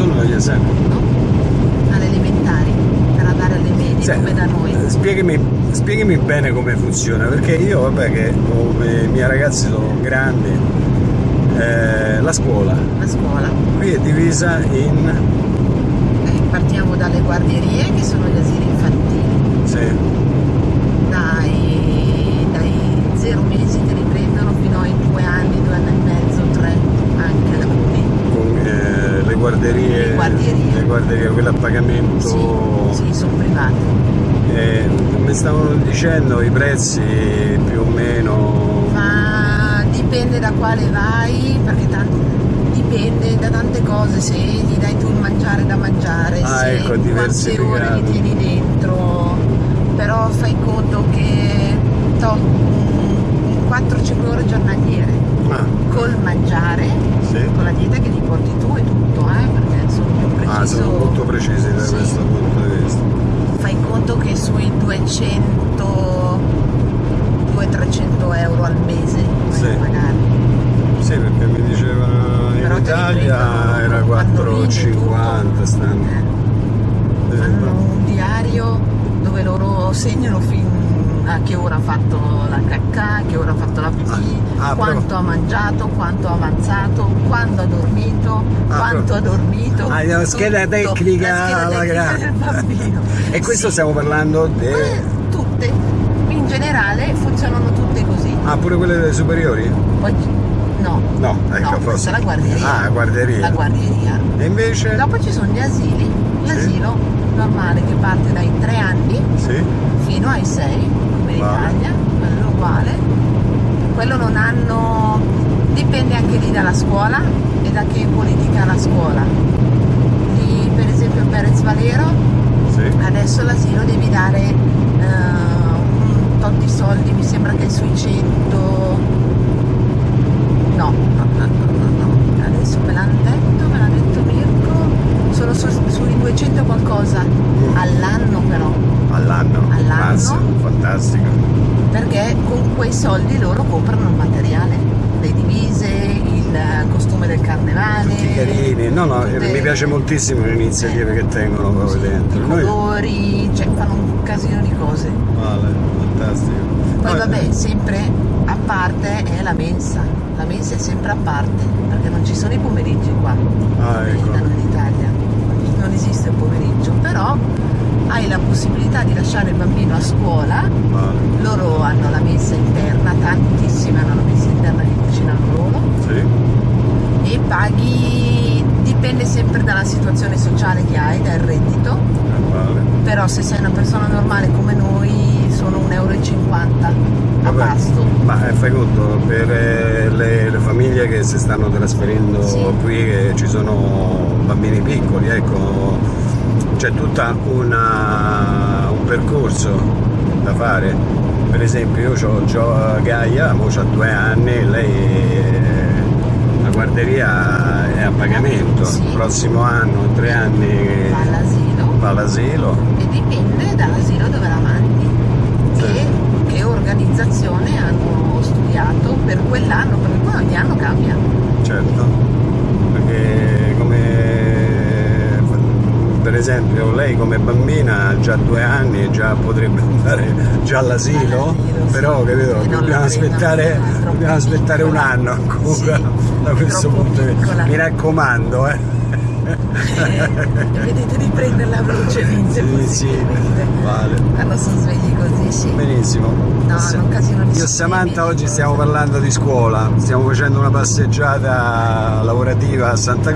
sono gli esami? no? Alle elementari, per andare alle medie, Sì, come da noi. eh, Spiegami, spiegami bene come funziona, perché io, vabbè, che ho- i miei ragazzi sono grandi, eh, la scuola La scuola. qui è divisa in... Eh, partiamo dalle guardierie, che sono gli asili infantili. Sì, Dai, dai zero mesi te li prendono fino ai due anni, due anni e mezzo, tre, anche alcuni. con eh, le guarderie, Le le guarderie, quelle a pagamento. Sì, sì, sono private. Eh, mi stavano dicendo i prezzi più o meno. Ma dipende da quale vai, perché tanto dipende da tante cose, se gli dai tu il mangiare da mangiare, Ah, se ecco, quante ore li tieni dentro, però fai conto che to, mm, 4-5 ore giornaliere Ah, col mangiare, sì. con la dieta che gli porti tu e tutto, eh, perché sono più preciso. Ah, sono molto precisi da Sì. questo punto di vista. Fai conto che sui 200 200-300 euro al mese Sì. pagare. Sì, perché mi dicevano in Però Italia era con pannolini e 4,50 tutto. stanno. Eh, Hanno un diario dove loro segnano fin a che ora ha fatto la cacca, a che ora ha fatto la pipì, Ah, ah, quanto però- ha mangiato, quanto ha avanzato, quando ha dormito, Ah, quanto ha dormito. Ah, la scheda tutto. tecnica La scheda alla grande. bambino. E questo Sì. stiamo parlando di... Eh, tutte, in generale funzionano tutte così. Ah, pure quelle delle superiori? Poi, no, No, ecco, no, forse. la guarderia. Ah, guarderia. La guarderia. E invece? Dopo ci sono gli asili, l'asilo normale che parte dai 3 anni Sì. fino ai 6, come in Vale. Italia, quello uguale. Quello non hanno, dipende anche lì dalla scuola e da che politica la scuola. Lì, per esempio Perez Valero, Sì. adesso l'asilo devi dare eh, un tot di soldi, mi sembra che sui 100... No, no, no, no, no, no. adesso me l'hanno detto, me l'ha detto Mirko, sono su- sui 200 qualcosa all'anno però, All'anno. All'anno. Fantastico. perché con quei soldi loro comprano il materiale, il costume del carnevale, Tutti carini. No, no, tutte- mi piace moltissimo le iniziative che tengono proprio dentro. i Noi- colori, cioè fanno un casino di cose. Vale, fantastico. Poi vabbè, sempre a parte è la mensa, la mensa è sempre a parte, perché non ci sono i pomeriggi qua, Ah, eh, ecco. da noi in Italia, non esiste il pomeriggio, però hai la possibilità di lasciare il bambino a scuola, Vale. loro hanno la mensa interna, tantissime hanno la mensa interna che cucinano loro Sì. e paghi, dipende sempre dalla situazione sociale che hai, dal reddito, eh, però se sei una persona normale come noi sono 1,50 euro a Vabbè, pasto. Ma eh, fai conto, per eh, le, le famiglie che si stanno trasferendo Sì. qui, che ci sono bambini piccoli, ecco, c'è tutta una, un percorso da fare. Per esempio io ho Gaia, mo ha due anni, lei la guarderia è a pagamento, Sì. il prossimo anno, tre anni va all'asilo e dipende dall'asilo dove la mandi Sì. e che organizzazione hanno studiato per quell'anno, perché poi ogni anno cambia. Certo, perché come per esempio lei come bambina ha già due anni e già potrebbe andare già all'asilo, però capito, non dobbiamo aspettare, dobbiamo aspettare un anno ancora da questo punto di vista. Mi raccomando, eh. E vedete di prenderla velocemente Sì, sì, vale. Quando sono svegli così, sì. Benissimo. No, è un casino Io e Samantha oggi stiamo parlando di scuola, stiamo facendo una passeggiata lavorativa a Santa